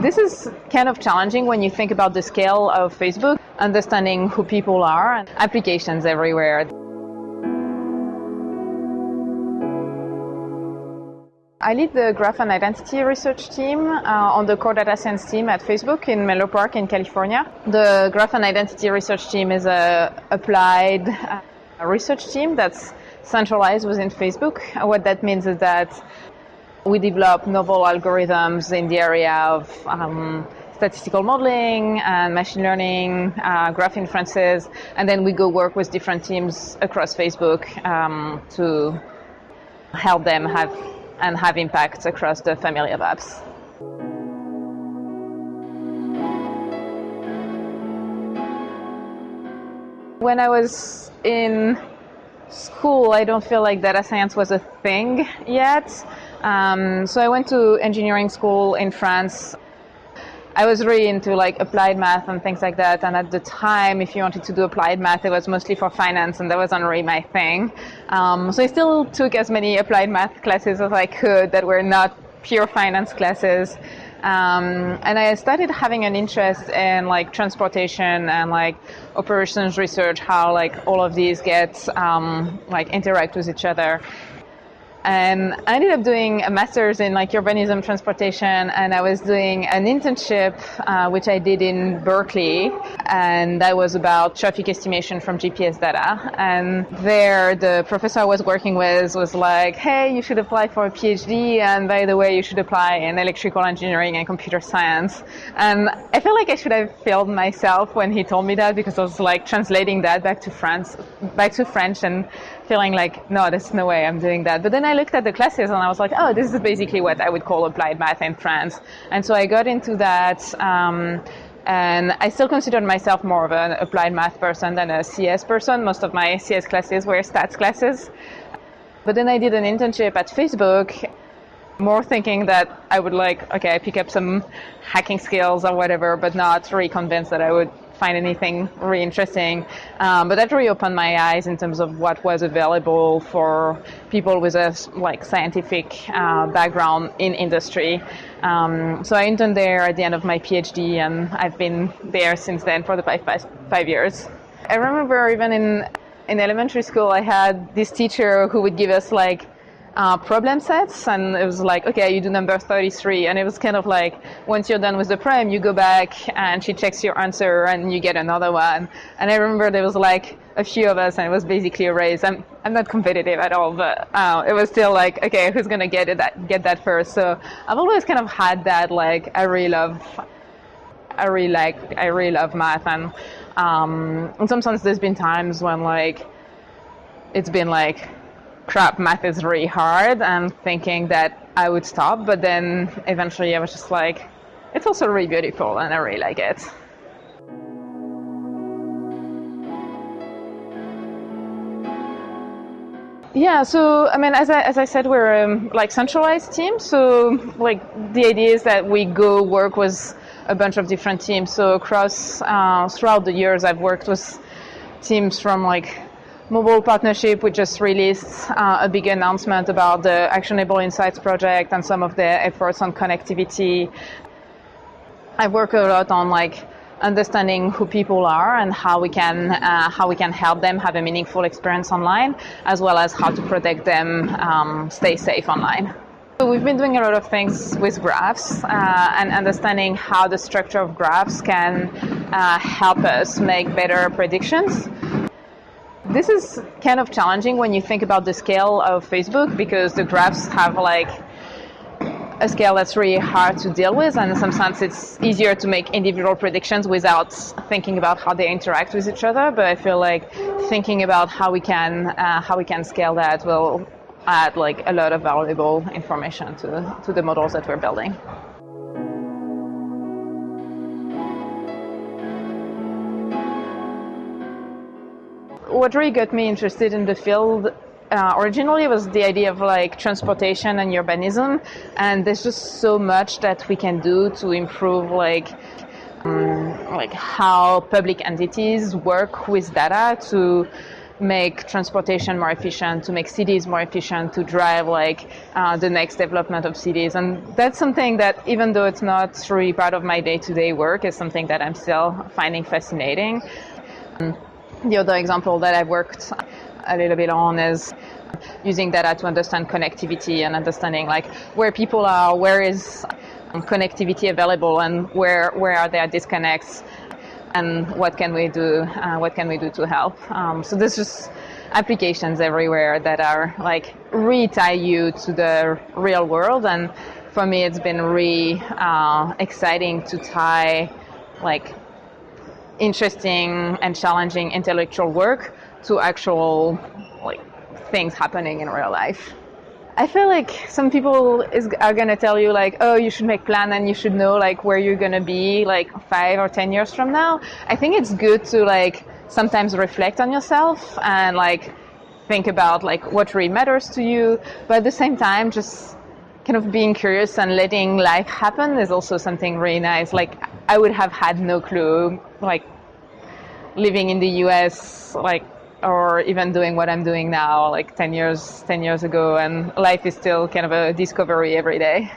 This is kind of challenging when you think about the scale of Facebook, understanding who people are, and applications everywhere. I lead the graph and identity research team uh, on the core data science team at Facebook in Menlo Park in California. The graph and identity research team is a applied uh, research team that's centralized within Facebook. What that means is that we develop novel algorithms in the area of um, statistical modeling and machine learning, uh, graph inferences, and then we go work with different teams across Facebook um, to help them have and have impacts across the family of apps. When I was in school, I don't feel like data science was a thing yet. Um, so I went to engineering school in France. I was really into like applied math and things like that. And at the time, if you wanted to do applied math, it was mostly for finance, and that wasn't really my thing. Um, so I still took as many applied math classes as I could that were not pure finance classes. Um, and I started having an interest in like transportation and like operations research, how like all of these get um, like interact with each other. And I ended up doing a master's in like urbanism transportation, and I was doing an internship, uh, which I did in Berkeley, and that was about traffic estimation from GPS data. And there, the professor I was working with was like, "Hey, you should apply for a PhD, and by the way, you should apply in electrical engineering and computer science." And I feel like I should have failed myself when he told me that because I was like translating that back to France, back to French, and feeling like, no, there's no way I'm doing that. But then I looked at the classes and I was like, oh, this is basically what I would call applied math in France. And so I got into that. Um, and I still considered myself more of an applied math person than a CS person. Most of my CS classes were stats classes. But then I did an internship at Facebook, more thinking that I would like, okay, I pick up some hacking skills or whatever, but not really convinced that I would find anything really interesting. Um, but that really opened my eyes in terms of what was available for people with a like scientific uh, background in industry. Um, so I interned there at the end of my PhD, and I've been there since then for the five, five, five years. I remember even in in elementary school, I had this teacher who would give us like uh, problem sets and it was like okay you do number 33 and it was kind of like once you're done with the problem you go back and she checks your answer and you get another one. And i remember there was like a few of us and it was basically a race. I'm, I'm not competitive at all but uh, it was still like okay who's gonna get it that get that first? So i've always kind of had that like i really love i really like i really love math and um, and sometimes there's been times when like it's been like crap, math is really hard, and thinking that I would stop. But then eventually I was just like, it's also really beautiful, and I really like it. Yeah, so I mean, as I, as I said, we're um, like centralized team. So like the idea is that we go work with a bunch of different teams. So across uh, throughout the years, I've worked with teams from like mobile partnership, we just released uh, a big announcement about the Actionable Insights project and some of the efforts on connectivity. I work a lot on like understanding who people are and how we can uh, how we can help them have a meaningful experience online, as well as how to protect them um, stay safe online. So we've been doing a lot of things with graphs uh, and understanding how the structure of graphs can uh, help us make better predictions. This is kind of challenging when you think about the scale of Facebook because the graphs have like a scale that's really hard to deal with, and in some sense, it's easier to make individual predictions without thinking about how they interact with each other. But I feel like thinking about how we can uh, how we can scale that will add like a lot of valuable information to to the models that we're building. What really got me interested in the field uh, originally was the idea of like transportation and urbanism, and there's just so much that we can do to improve like um, like how public entities work with data to make transportation more efficient, to make cities more efficient, to drive like uh, the next development of cities. And that's something that, even though it's not really part of my day-to-day work, is something that I'm still finding fascinating. And the other example that I've worked a little bit on is using data to understand connectivity and understanding like where people are, where is connectivity available, and where where are there disconnects and what can we do uh, what can we do to help. Um, so there's just applications everywhere that are like re-tie you to the real world and for me it's been really uh, exciting to tie like interesting and challenging intellectual work to actual like things happening in real life I feel like some people is, are gonna tell you like, oh, you should make plan and you should know like where you're gonna be like five or ten years from now. I think it's good to like sometimes reflect on yourself and like think about like what really matters to you, but at the same time, just kind of being curious and letting life happen is also something really nice. Like I would have had no clue like living in the U.S. like or even doing what I'm doing now, like 10 years, 10 years ago, and life is still kind of a discovery every day.